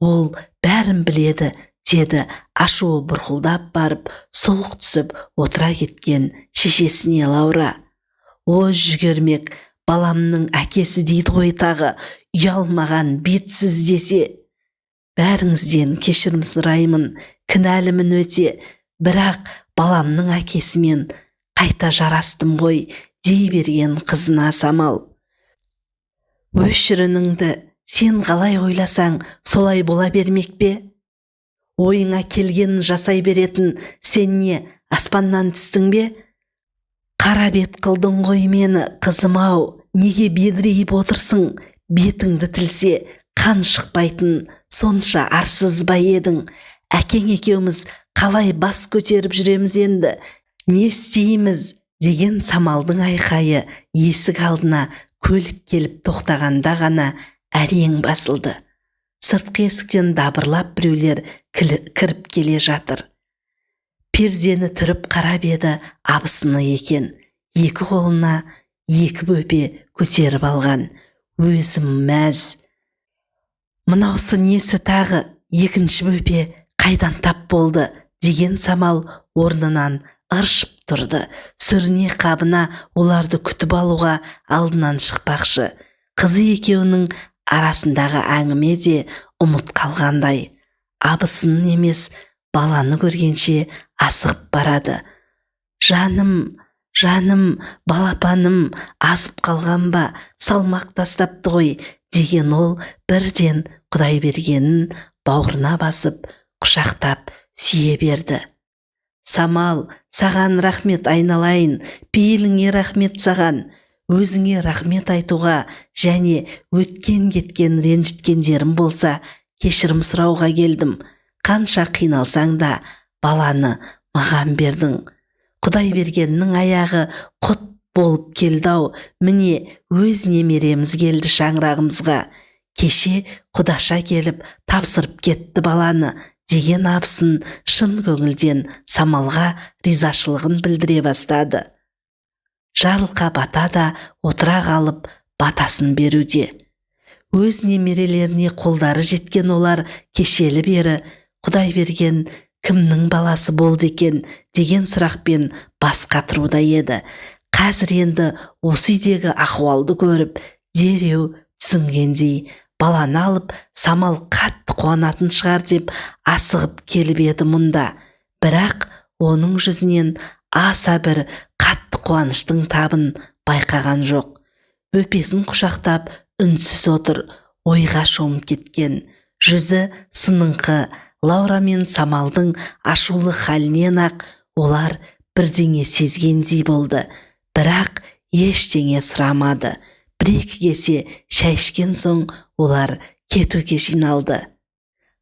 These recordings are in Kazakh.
ол бәрін біледі деді ашуы бұрқылдап барып сұлық түсіп отыра кеткен шешесіне лаура. О жүгермек баламның әкесі дейді ғой тағы ұялмаған бетсіз десе. Бәріңізден кешірім сұраймын кінәлімін өте бірақ баламның әкесімен қайта жарастым ғой дей берген қызына самал. Өшірініңді сен қалай ойласаң солай бола бермек пе? Ойыңа келгенін жасай беретін сен не аспаннан түстің бе? Қара бет қылдың ғой мені қызым ау неге бедірейіп отырсың? Бетіңді тілсе қан шықпайтын сонша арсыз ба едің? Әкең екеуміз қалай бас көтеріп жүреміз енді? Не істейміз деген самалдың айқайы есік алдына көлік келіп тоқтағанда ғана әрең басылды. Сыртқы есіктен дабырлап біреулер кіріп келе жатыр. Пердені түріп қарап еді абысыны екен. Екі қолына екі бөпе көтеріп алған. Өзім мәз. Мынаусы несі тағы екінші бөпе қайдан тап болды деген самал орнынан ыршып тұрды. Сүріне қабына оларды күтіп алуға алдынан шықпақшы. Қызы екеуінің арасындағы әңгіме де ұмыт қалғандай. Абысынын емес баланы көргенше асығып барады. Жаным жаным балапаным азып қалған ба салмақ тастапты ғой деген ол бірден құдай бергенін бауырына басып құшақтап сүйе берді. Самал саған рахмет айналайын пейіліңе рахмет саған. Өзіңе рахмет айтуға және өткен кеткен ренжіткендерім болса кешірім сұрауға келдім. Қанша қиналсаң да баланы маған бердің. Құдай бергеннің аяғы құт болып келді ау міне өз немереміз келді шаңырағымызға. Кеше құдаша келіп тапсырып кетті баланы деген абысын шын көңілден самалға ризашылығын білдіре бастады. Жарылқа бата да отыра қалып батасын беруде. Өз немерелеріне қолдары жеткен олар кешелі бері құдай берген кімнің баласы болды екен? деген сұрақпен бас қатыруда еді. Қазір енді осы үйдегі ахуалды көріп дереу түсінгендей баланы алып самал қатты қуанатын шығар деп асығып келіп еді мұнда. Бірақ оның жүзінен аса бір қуаныштың табын байқаған жоқ. Бөпесін құшақтап үнсіз отыр ойға шомып кеткен. Жүзі сыныңқы лаура мен самалдың ашулы халінен ақ олар бірдеңе сезгендей болды. Бірақ ештеңе сұрамады. Бір екі кесе шай ішкен соң олар кетуге жиналды.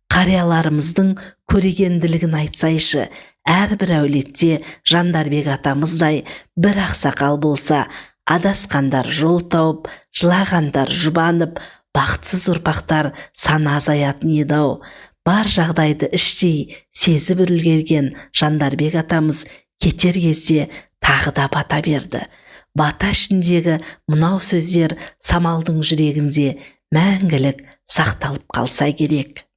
Қарияларымыздың көрегенділігін айтсайшы әрбір әулетте жандарбек атамыздай бір ақсақал болса адасқандар жол тауып жылағандар жұбанып бақытсыз ұрпақтар саны азаятын еді ау. Бар жағдайды іштей сезіп үлгерген жандарбек атамыз кетер кезде тағы да бата берді. Бата ішіндегі мынау сөздер самалдың жүрегінде мәңгілік сақталып қалса керек.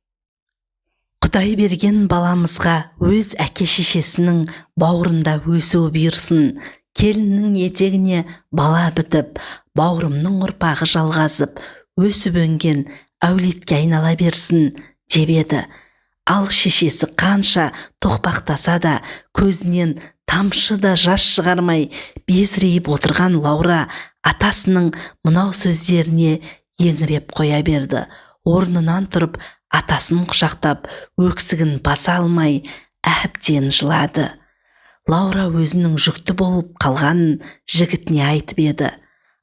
Құдай берген баламызға өз әке шешесінің бауырында өсу бұйырсын. Келіннің етегіне бала бітіп бауырымның ұрпағы жалғасып өсіп өнген әулетке айнала берсін деп еді. Ал шешесі қанша тоқпақтаса да көзінен тамшы да жас шығармай безірейіп отырған лаура атасының мынау сөздеріне еңіреп қоя берді. Орнынан тұрып атасын құшақтап өксігін баса алмай әбден жылады. Лаура өзінің жүкті болып қалғанын жігітіне айтып еді.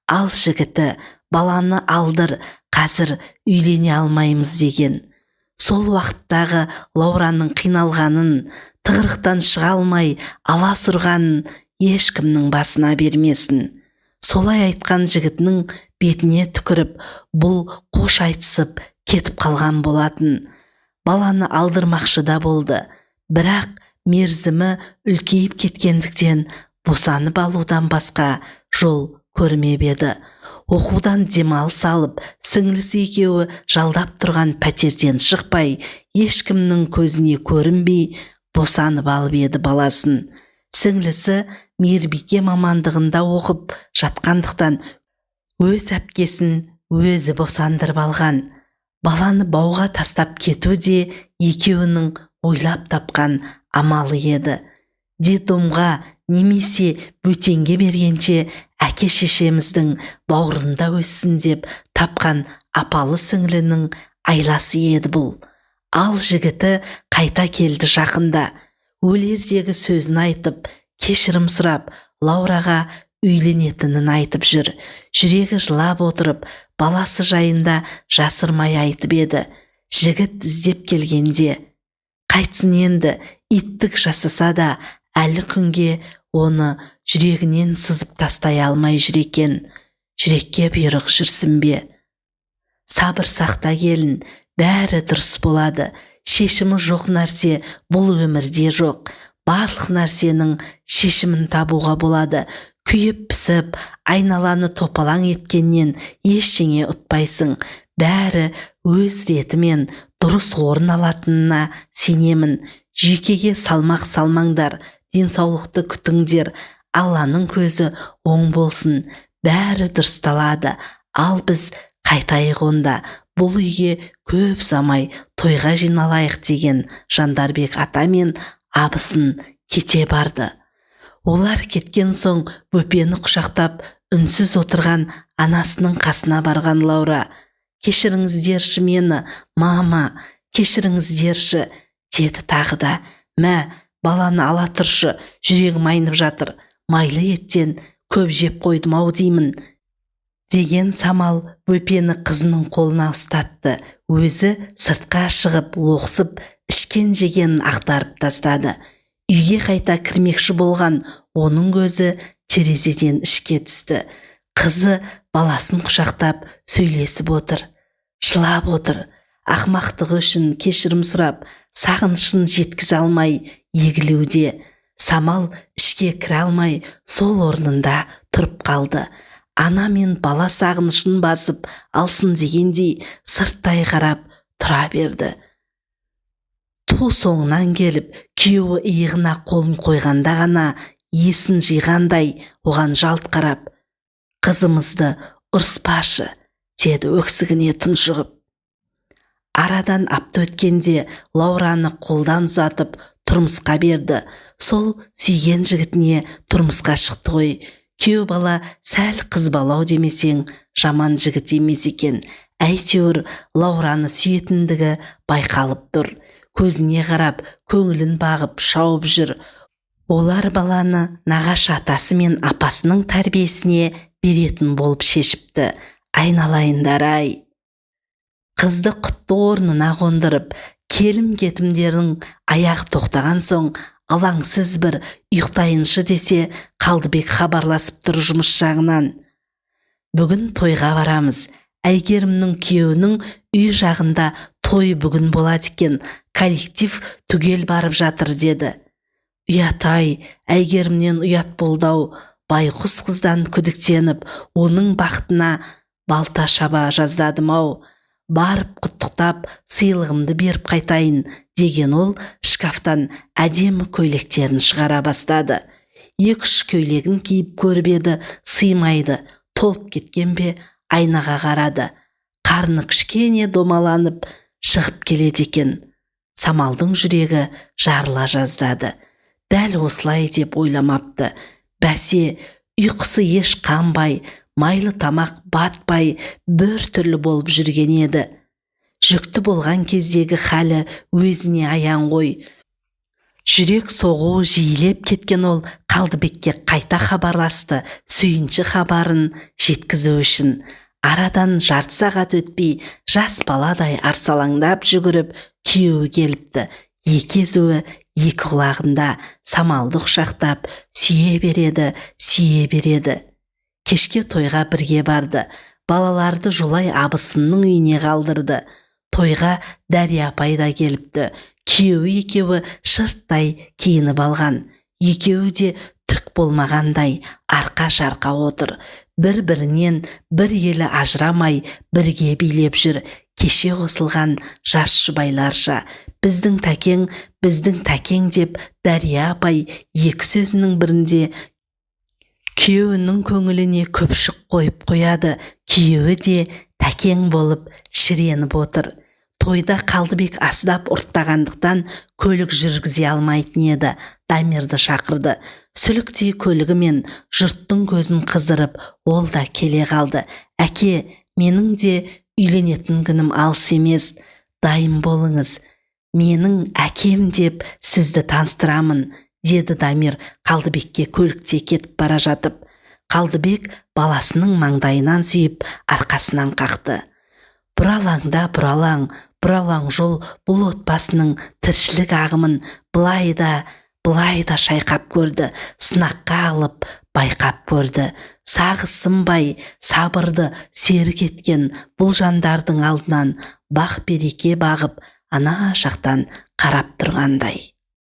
Ал жігіті баланы алдыр қазір үйлене алмаймыз деген. Сол уақыттағы лаураның қиналғанын тығырықтан шыға алмай аласұрғанын ешкімнің басына бермесін. Солай айтқан жігітінің бетіне түкіріп бұл қош айтысып кетіп қалған болатын. Баланы алдырмақшы да болды. Бірақ мерзімі үлкейіп кеткендіктен босанып алудан басқа жол көрмеп еді. Оқудан демалыс алып сіңлісі екеуі жалдап тұрған пәтерден шықпай ешкімнің көзіне көрінбей босанып алып еді баласын. Сіңлісі мейірбике мамандығында оқып жатқандықтан өз әпкесін өзі босандырып алған. Баланы бауға тастап кету де екеуінің ойлап тапқан амалы еді. Детдомға немесе бөтенге бергенше әке шешеміздің бауырында өссін деп тапқан апалы сіңлінің айласы еді бұл. Ал жігіті қайта келді жақында. Өлердегі сөзін айтып кешірім сұрап лаураға үйленетінін айтып жүр. Жүрегі жылап отырып баласы жайында жасырмай айтып еді. Жігіт іздеп келгенде қайтсын енді иттік жасаса да әлі күнге оны жүрегінен сызып тастай алмай жүр екен. Жүрекке бұйрық жүрсін бе? Сабыр сақта келін бәрі дұрыс болады. Шешімі жоқ нәрсе бұл өмірде жоқ. Барлық нәрсенің шешімін табуға болады. Күйіп пісіп айналаны топалаң еткеннен ештеңе ұтпайсың. Бәрі өз ретімен дұрыс орын алатынына сенемін. Жүйкеге салмақ салмаңдар денсаулықты күтіңдер. Алланың көзі оң болсын. Бәрі дұрысталады. Ал біз қайтайық онда. Бұл үйге көп замай тойға жиналайық деген жандарбек ата мен абысын кете барды. Олар кеткен соң бөпені құшақтап үнсіз отырған анасының қасына барған лаура. Кешіріңіздерші мені мама кешіріңіздерші деді тағы да. Мә баланы ала тұршы жүрегім айнып жатыр майлы еттен көп жеп қойдым ау деймін деген самал бөпені қызының қолына ұстатты. Өзі сыртқа шығып лоқсып ішкен жегенін ақтарып тастады. Үйге қайта кірмекші болған оның көзі терезеден ішке түсті. Қызы баласын құшақтап сөйлесіп отыр жылап отыр. Ақмақтығы үшін кешірім сұрап сағынышын жеткізе алмай егілуде. Самал ішке кіре алмай сол орнында тұрып қалды. Ана мен бала сағынышын басып алсын дегендей сырттай қарап тұра берді. Ту соңынан келіп күйеуі иығына қолын қойғанда ғана есін жиғандай оған жалт қарап қызымызды ұрыспашы деді өксігіне тұншығып арадан апта өткенде лаураны қолдан ұзатып тұрмысқа берді. Сол сүйген жігітіне тұрмысқа шықты ғой. Күйеу бала сәл қызбалау демесең жаман жігіт емес екен. Әйтеуір лаураны сүйетіндігі байқалып тұр. Көзіне қарап көңілін бағып шауып жүр. Олар баланы нағашы атасы мен апасының тәрбиесіне беретін болып шешіпті. Айналайындар ай қызды құтты орнына қондырып келім кетімдердің аяғы тоқтаған соң алаңсыз бір ұйықтайыншы десе қалдыбек хабарласып тұр жұмыс жағынан. Бүгін тойға барамыз. Әйгерімнің күйеуінің үй жағында той бүгін болады екен коллектив түгел барып жатыр деді. Ұят ай әйгерімнен ұят болды байқұс қыздан күдіктеніп оның бақытына балта шаба жаздадым ау. Барып құттықтап сыйлығымды беріп қайтайын деген ол шкафтан әдемі көйлектерін шығара бастады. Екі үш көйлегін киіп көріп еді сыймайды толып кеткен бе айнаға қарады. Қарны кішкене домаланып шығып келеді екен. Самалдың жүрегі жарыла жаздады. Дәл осылай деп ойламапты. Бәсе ұйқысы еш қанбай майлы тамақ батпай бір түрлі болып жүрген еді. Жүкті болған кездегі халі өзіне аян ғой. Жүрек соғу жиілеп кеткен ол қалдыбекке қайта хабарласты сүйінші хабарын жеткізу үшін. Арадан жарты сағат өтпей жас баладай арсалаңдап жүгіріп күйеуі келіпті. Екі езуі екі құлағында самалды құшақтап сүйе береді сүйе береді. Кешке тойға бірге барды. Балаларды жолай абысынның үйіне қалдырды. Тойға дәрия апай да келіпті. Күйеуі екеуі шырттай киініп алған. Екеуі де түк болмағандай арқа шарқа отыр. Бір бірінен бір елі ажырамай бірге билеп жүр. Кеше қосылған жас жұбайларша біздің тәкең біздің тәкең деп дәрия апай екі сөзінің бірінде күйеуінің көңіліне көпшік қойып қояды. Күйеуі де тәкең болып шіреніп отыр. Тойда қалдыбек аздап ұрттағандықтан көлік жүргізе алмайтын еді дамирді шақырды. Сүліктей көлігімен жұрттың көзін қыздырып ол да келе қалды. Әке менің де үйленетін күнім алыс емес дайын болыңыз. Менің әкем деп сізді таныстырамын деді дамир қалдыбекке көлікте кетіп бара жатып. Қалдыбек баласының маңдайынан сүйіп арқасынан қақты. Бұралаңда бұралаң бұралаң жол бұл отбасының тіршілік ағымын былай да былай да шайқап көрді сынаққа алып байқап көрді. Сағы сынбай сабырды серік еткен бұл жандардың алдынан бақ береке бағып ана жақтан қарап тұрғандай.